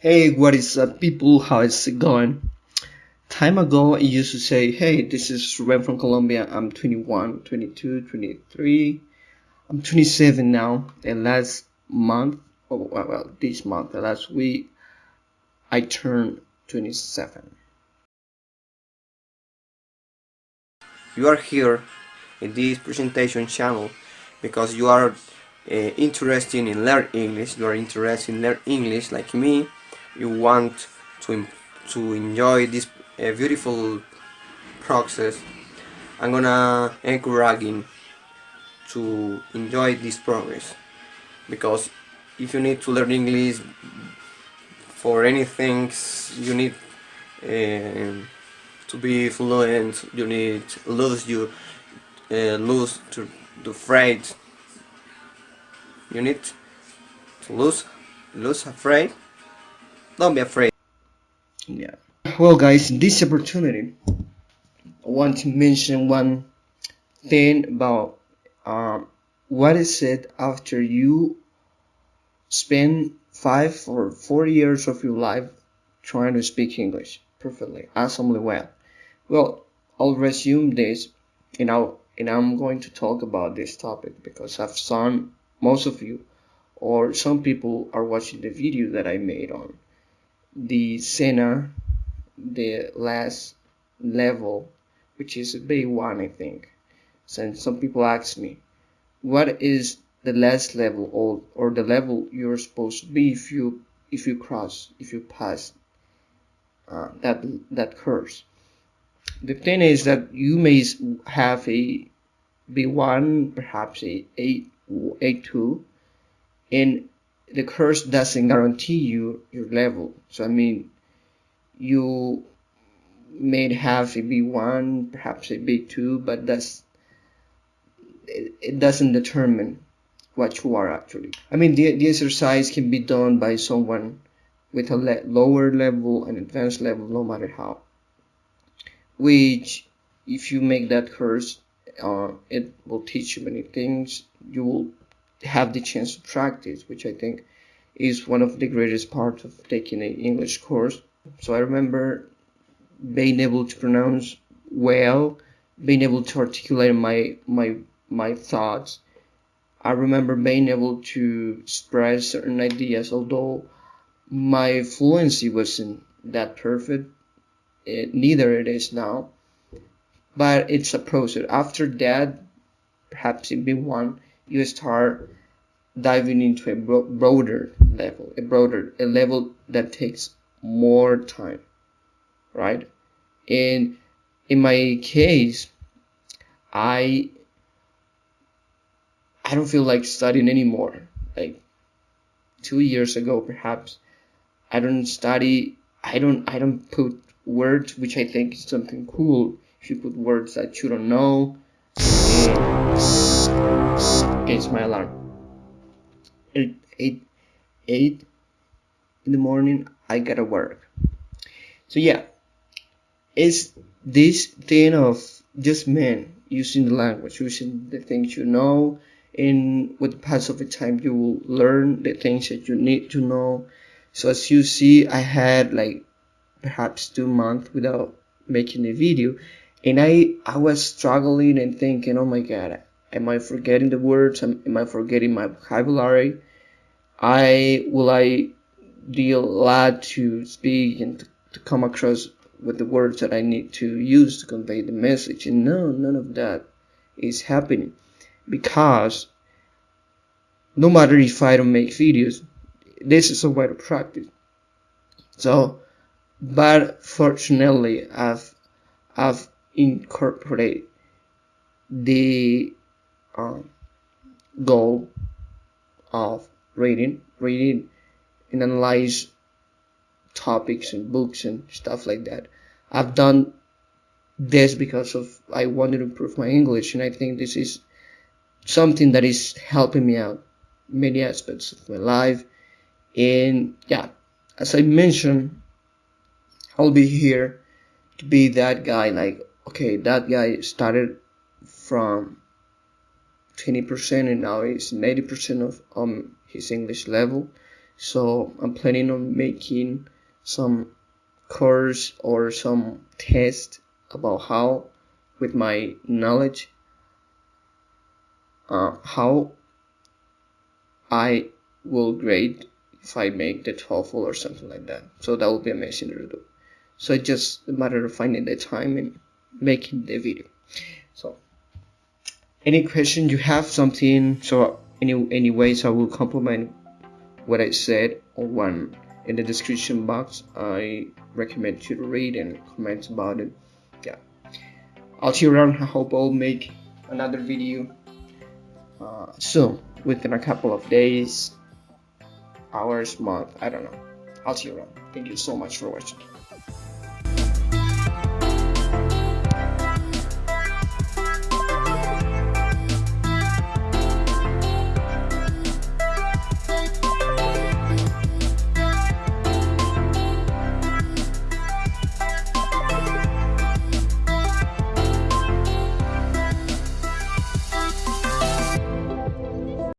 Hey, what is up, people? How is it going? Time ago, I used to say, Hey, this is Ruben from Colombia. I'm 21, 22, 23. I'm 27 now. And last month, oh, well, this month, last week, I turned 27. You are here in this presentation channel because you are uh, interested in learn English, you are interested in learn English like me, you want to, to enjoy this uh, beautiful process, I'm gonna encourage you to enjoy this progress. Because if you need to learn English for anything you need uh, to be fluent you need lose you uh, lose to the afraid you need to lose lose afraid don't be afraid yeah well guys this opportunity I want to mention one thing about um, what is it after you spend five or four years of your life trying to speak English perfectly, awesomely well. Well, I'll resume this and I'll and I'm going to talk about this topic because I've seen most of you or some people are watching the video that I made on the SENA, the last level, which is B1 I think. So some people ask me, what is the last level or, or the level you're supposed to be if you if you cross if you pass uh, that that course the thing is that you may have a b1 perhaps a a a2 and the course doesn't guarantee you your level so i mean you may have a b1 perhaps a b2 but that's it, doesn't determine what you are actually. I mean, the, the exercise can be done by someone with a le lower level and advanced level, no matter how. Which, if you make that course, uh, it will teach you many things. You will have the chance to practice, which I think is one of the greatest parts of taking an English course. So I remember being able to pronounce well, being able to articulate my my my thoughts I remember being able to express certain ideas, although my fluency wasn't that perfect. It, neither it is now, but it's a process. After that, perhaps in B1, you start diving into a bro broader level, a broader, a level that takes more time, right? And in my case, I I don't feel like studying anymore. Like two years ago, perhaps, I don't study. I don't. I don't put words, which I think is something cool. If you put words that you don't know, okay, it's my alarm. Eight, eight, eight in the morning. I gotta work. So yeah, it's this thing of just men using the language, using the things you know, and with the pass of the time you will learn the things that you need to know so as you see i had like perhaps two months without making a video and i i was struggling and thinking oh my god am i forgetting the words? Am, am i forgetting my vocabulary? I will i deal a lot to speak and to, to come across with the words that i need to use to convey the message? And no none of that is happening. Because no matter if I don't make videos, this is a way to practice. So, but fortunately, I've I've incorporated the um, goal of reading, reading and analyze topics and books and stuff like that. I've done this because of I wanted to improve my English, and I think this is something that is helping me out many aspects of my life and yeah as I mentioned I'll be here to be that guy like okay that guy started from 20% and now he's 90% of um his English level. So I'm planning on making some course or some test about how with my knowledge uh, how I will grade if I make the TOEFL or something like that. So that will be amazing to do. So it's just a matter of finding the time and making the video any question you have something so any anyways I will compliment what I said or one. In the description box I recommend you to read and comment about it. Yeah. I'll see you around. I hope I'll make another video. Uh, soon within a couple of days hours month I don't know. I'll see you around. Thank you so much for watching